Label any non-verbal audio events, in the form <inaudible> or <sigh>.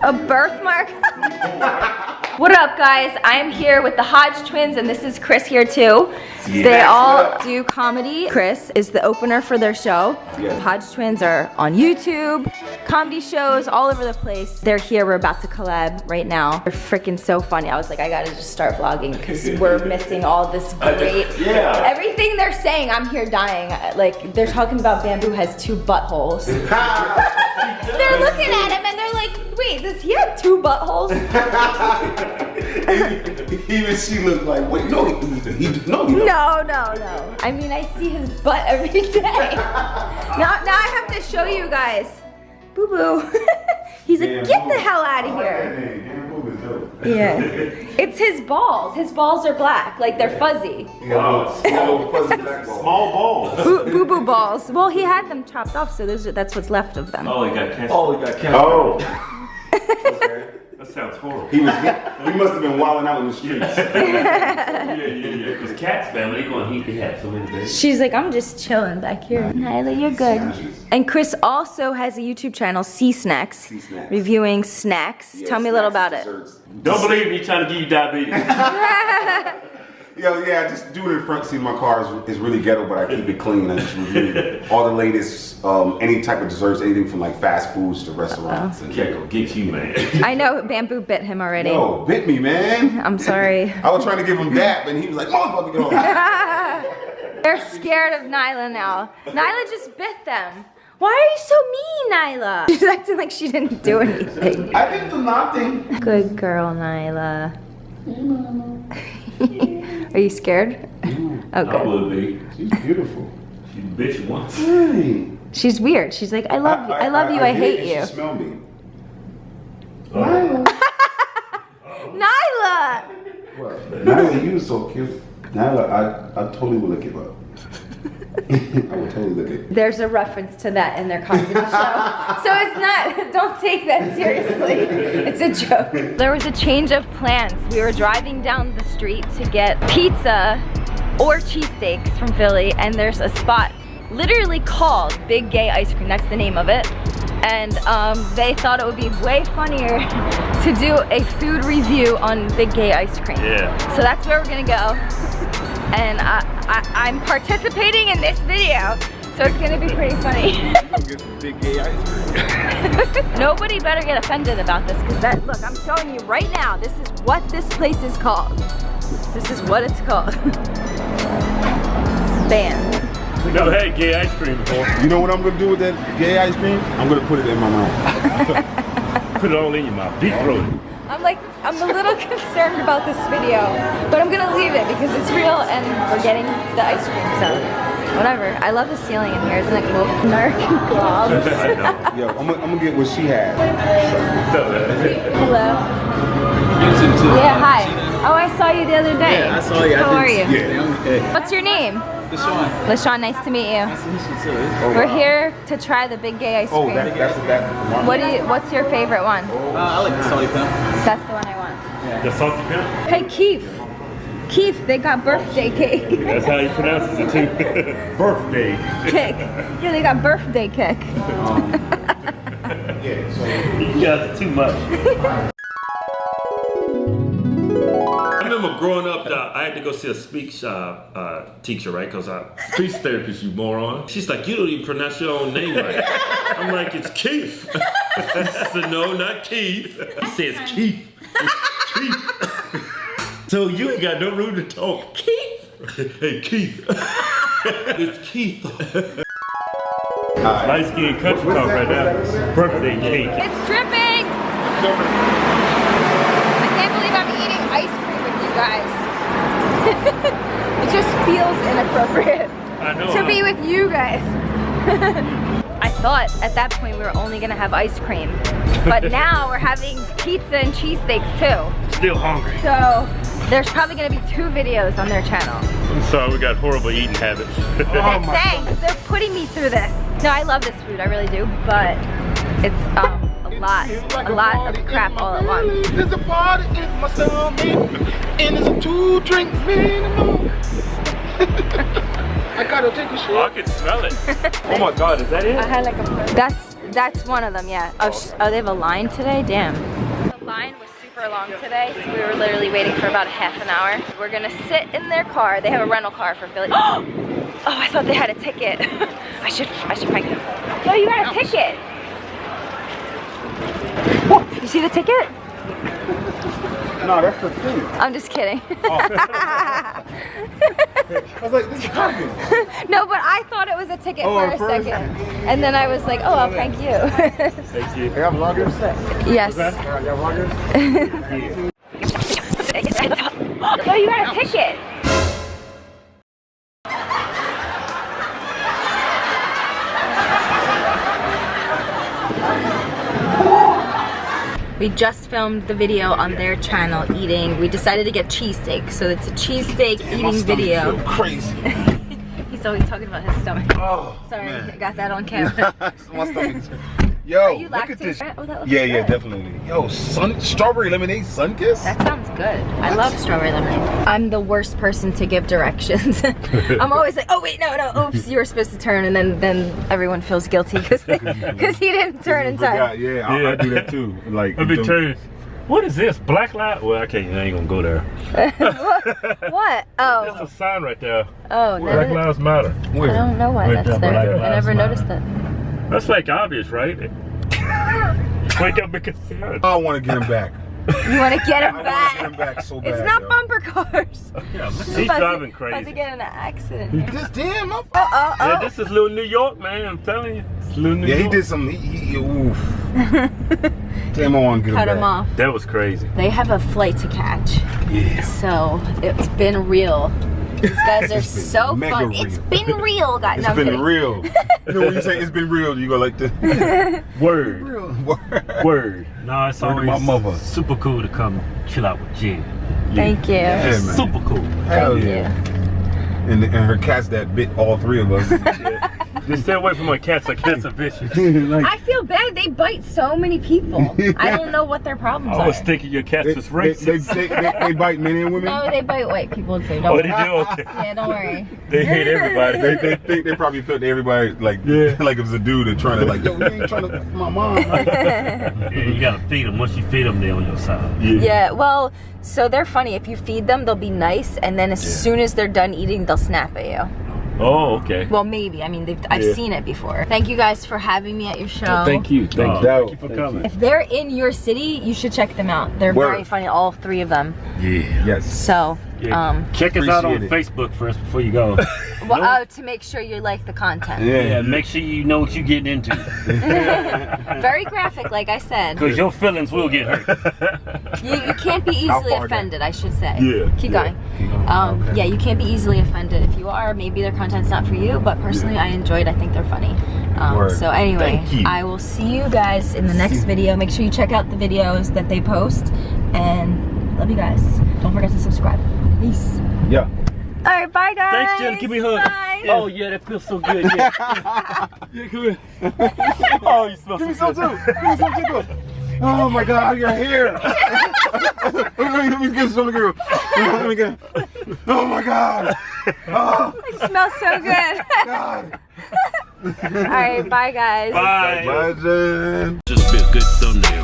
A birthmark? <laughs> what up guys? I'm here with the Hodge twins and this is Chris here too. Yeah. They all do comedy. Chris is the opener for their show. Yeah. Hodge twins are on YouTube, comedy shows all over the place. They're here, we're about to collab right now. They're freaking so funny. I was like, I gotta just start vlogging because we're <laughs> missing all this great, Yeah. everything they're saying, I'm here dying. Like, they're talking about bamboo has two buttholes. <laughs> They're looking at him and they're like, wait, does he have two buttholes? <laughs> Even she looked like, wait, no, he, he, no, he. No, no, no. I mean, I see his butt every day. now, now I have to show you guys. Boo boo. <laughs> He's like, get the hell out of here. Yeah. <laughs> It's his balls. His balls are black, like they're fuzzy. Wow. Small, fuzzy black ball. Small balls. Boo boo, boo balls. Well, he had them chopped off, so those are, that's what's left of them. Oh, he got cancer. Oh, he got cancer. Oh. That sounds horrible. He was, he must have been wilding out in the streets. <laughs> yeah, yeah, yeah. Because cats, man, when they go on heat, they have so many babies. She's like, I'm just chilling back here. Nyla, you're good. And Chris also has a YouTube channel, C Snacks, C Snacks. reviewing snacks. Tell me a little about it. Don't believe me trying to give you diabetes. <laughs> Yo, yeah, just do it in front seat of my car is, is really ghetto, but I keep it clean. I just review <laughs> all the latest, um, any type of desserts, anything from like fast foods to restaurants. And Can't go get you, man. <laughs> I know Bamboo bit him already. Yo, bit me, man. I'm sorry. <laughs> I was trying to give him that, and he was like, motherfucker, get off. They're scared of Nyla now. Nyla just bit them. Why are you so mean, Nyla? She's acting like she didn't do anything. I didn't do nothing. Good girl, Nyla. Are you scared? Oh, I would be. She's beautiful. She bitch once. Hey. She's weird. She's like, I love you. I love you. I did, hate you. She smelled me. Nyla! What? Nyla, you was so cute. Nyla, I, I totally would give up. I would totally lick it. There's a reference to that in their comedy show. So it's not, don't take that seriously. It's a joke. There was a change of plans. We were driving down the street to get pizza or cheesesteaks from Philly and there's a spot literally called Big Gay Ice Cream. That's the name of it. And um, they thought it would be way funnier <laughs> to do a food review on Big Gay Ice Cream. Yeah. So that's where we're gonna go. And I, I, I'm participating in this video, so it's gonna be pretty funny. Get some big gay ice cream. Nobody better get offended about this, because that, look, I'm showing you right now, this is what this place is called. This is what it's called. <laughs> Bam. We never had gay ice cream before. You know what I'm gonna do with that gay ice cream? I'm gonna put it in my mouth. <laughs> Put it all in your mouth. Deep throat it. I'm like, I'm a little <laughs> concerned about this video, but I'm gonna leave it because it's real and we're getting the ice cream, so whatever. I love the ceiling in here, isn't it cool? <laughs> Narc globs. <laughs> I know. Yo, I'm gonna, get what she had. Hello. Yeah, hi. Oh, I saw you the other day. Yeah, I saw you. How are you? Yeah, I'm okay. What's your name? Deshaun. LaShawn, nice to meet you. Nice to meet you too. Oh, We're wow. here to try the Big Gay Ice Oh, Cream. that, that's that. What do you, what's your favorite one? Uh, I like the salty pimp. That's the one I want. The salty pimp? Hey, Keith. Keith, they got birthday cake. That's how you pronounce it too. <laughs> Birthday. Kick. Yeah, they got birthday cake. Yeah, so You guys too much. I remember growing up, uh, I had to go see a speech uh, uh, teacher, right? Because I speech therapist, you moron. She's like, you don't even pronounce your own name right. I'm like, it's Keith. <laughs> I said, no, not Keith. He says Keith. It's Keith. So you ain't got no room to talk. Keith. hey, Keith. <laughs> it's Keith. Light skin country What's talk that? right now. Birthday cake. It's dripping. I can't believe I'm eating ice cream with you guys. <laughs> it just feels inappropriate I know. to huh? be with you guys. <laughs> I thought at that point we were only gonna have ice cream, but now we're having pizza and cheesesteaks too. Still hungry. So there's probably gonna be two videos on their channel. I'm sorry, we got horrible eating habits. And <laughs> thanks, they're putting me through this. No, I love this food, I really do, but it's um, a lot, a lot of crap all at once. There's a party in my stomach, and there's two drink minimum. <laughs> I gotta take a I shot. can smell it. <laughs> oh my God, is that it? I had like a that's That's one of them, yeah. Oh, sh oh, they have a line today? Damn. The line long today, so we were literally waiting for about a half an hour. We're gonna sit in their car. They have a rental car for Philly. <gasps> Oh, I thought they had a ticket. <laughs> I should, I should prank them. No, you got a ticket. You see the ticket? No, that's the thing. I'm just kidding. Oh. <laughs> I was like, this is happening. <laughs> no, but I thought it was a ticket Oh, for a first. second. And then I was like, oh, I'll prank you. Thank you. They have vloggers? yes. Y'all vloggers? No, <laughs> We just filmed the video on their channel eating. We decided to get cheesesteak. So it's a cheesesteak eating video. crazy. <laughs> He's always talking about his stomach. Oh, Sorry, man. I got that on camera. <laughs> My stomach's... Yo, Are you look at this. Oh, that looks Yeah, yeah, definitely. Yo, sun, strawberry lemonade, sun kiss? That sounds good. I love strawberry lemonade. I'm the worst person to give directions. <laughs> I'm always like, oh wait, no, no, oops, you were supposed to turn, and then then everyone feels guilty because because <laughs> he didn't turn in time. Forgot, yeah, I, I do that too. Like, I've been don't- turning. What is this? Black light? Well, I can't. I ain't gonna go there. <laughs> What? Oh. That's Oh, a sign right there. oh, Black no. lives matter. I don't know why Wait, that's there. Black I never Lives noticed Matter. that. That's like obvious, right? <laughs> Wake up because I want to get him back. You want to get I him want to get him back? back so bad. It's not yo. bumper cars. <laughs> yeah, look, About he's to- driving About to get in an accident. This damn. I'm- uh, uh, Oh, oh, oh. Yeah, this is little New York, man. I'm telling you, it's little New Yeah, he did some. He, he, oof. <laughs> Damn, I want to get Cut him him off. That was crazy. They have a flight to catch. Yeah. So it's been real. These guys are so mega fun. real. It's been real, guys. <laughs> It's no, been kidding. real. <laughs> you know when you say it's been real, you go like this. <laughs> Word, real. word. No, it's Word always my mother. super cool to come chill out with Jen. Thank you. Yeah. Super cool. Hell Thank yeah. you. And, and her cats that bit all three of us. Just stay away from my cats. My cats are vicious. like, I feel bad. They bite so many people. I <laughs> don't know what their problems I was are. thinking your cats they, was they, they, racist. they, they, they bite men and women. No, they bite white people too. Don't oh, worry. they do? Okay. <laughs> Yeah, don't worry. They hate everybody. They, they think they probably felt everybody like Yeah. like it was a dude and trying to like yo you ain't trying to f my mom. <laughs> Yeah, you gotta feed them. Once you feed them, they're on your side. Yeah, well, so they're funny. If you feed them, they'll be nice, and then as Yeah. soon as they're done eating, they'll snap at you. Oh, okay. Well, maybe. I mean, they've, I've Yeah. seen it before. Thank you guys for having me at your show. Thank you. Thank Oh, you. thank Thank you for you. coming. If they're in your city, you should check them out. They're Word. very funny, all three of them. Yeah. Yes. So, Yeah. um, Check us out on Appreciate Facebook first before you go. <laughs> well, No. oh, to make sure you like the content. yeah, Yeah. make sure you know what you're getting into. <laughs> Very graphic, like I said. Because your feelings will get hurt. You, you can't be easily far down? offended, I should say. Yeah, Keep yeah. going. Um, Okay. Yeah, you can't be easily offended. If you are, maybe their content's not for you, but personally, I enjoyed I think they're funny. Um, Word. so anyway, I will see you guys in the next video. Make sure you check out the videos that they post. And love you guys. Don't forget to subscribe. Peace. Yeah. All right, bye guys. Thanks, Jen. Give me a hug. Bye. Oh, yeah, that feels so good. Yeah, <laughs> yeah come here. <laughs> Oh, you smell Give me so some too. Give me some too. Oh my God, your hair. let, <laughs> me, let me get some girl. Let me get. Oh my God. Oh It smells so oh. good. God. All right, bye guys. Bye. Bye, Jen. Just be a good thumbnail.